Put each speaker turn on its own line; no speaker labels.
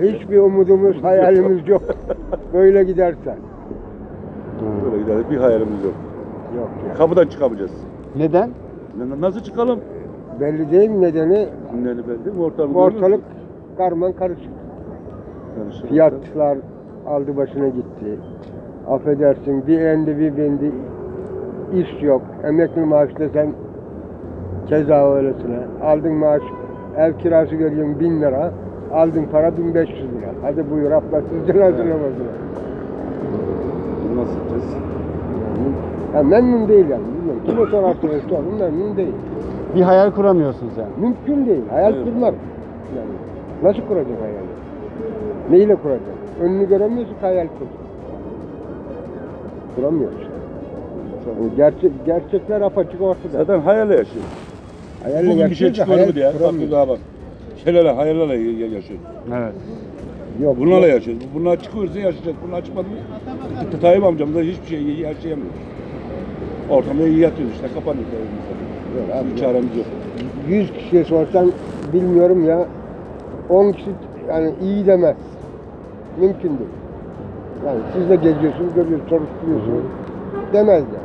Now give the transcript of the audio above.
Hiçbir umudumuz, hayalimiz yok. Böyle giderse.
Böyle gidelim. Bir hayalimiz yok.
Yok ya.
Kapıdan çıkamayacağız.
Neden?
Nasıl çıkalım?
Belli değil mi nedeni?
Ne belli mi? Ortalık,
Ortalık karman karışık.
Karışık.
Fiyatlar aldı başına gitti. Affedersin bir endi bir bindi. İş yok. Emekli maaş desen keza öylesine. Aldın maaş ev kirası veriyorsun bin lira. Aldın para 1500 lira. Hadi buyur ablasız cenazene başına.
Nasıl gideceğiz?
Ya memnun değil yani. Bilmiyorum. Kime sorarsanız sorun memnun değil.
Bir hayal kuramıyorsunuz yani.
Mümkün değil. Hayal
Evet.
kurmak. Yani nasıl kuracak hayali? Neyle kuracak? Önünü göremiyorsun ki hayal kur. Kuramıyorsun. Yani gerçek, gerçekler apaçık ortada.
Zaten hayalle yaşıyoruz.
Hayalle
Bugün bir şey
yaşıyoruz da
çıkıyor mu diye. Bak
kuramıyoruz.
daha bak. Şeylerle, hayallerle yaşıyoruz.
Evet.
Yok.
Bunlarla yaşıyoruz. Bunlar çıkıyorsa yaşayacağız. Bunlar çıkmadı mı? Tayyip amcamız da hiçbir şey yaşayamıyor. Ortamda iyi yatıyoruz işte. Kapanıyor.
Yok abi,
çaremiz yok.
100 kişiye sorsan bilmiyorum ya 10 kişi yani iyi demez. Mümkün değil. Yani siz de geziyorsunuz, görüyorsunuz, soruşturuyorsunuz. Demez yani.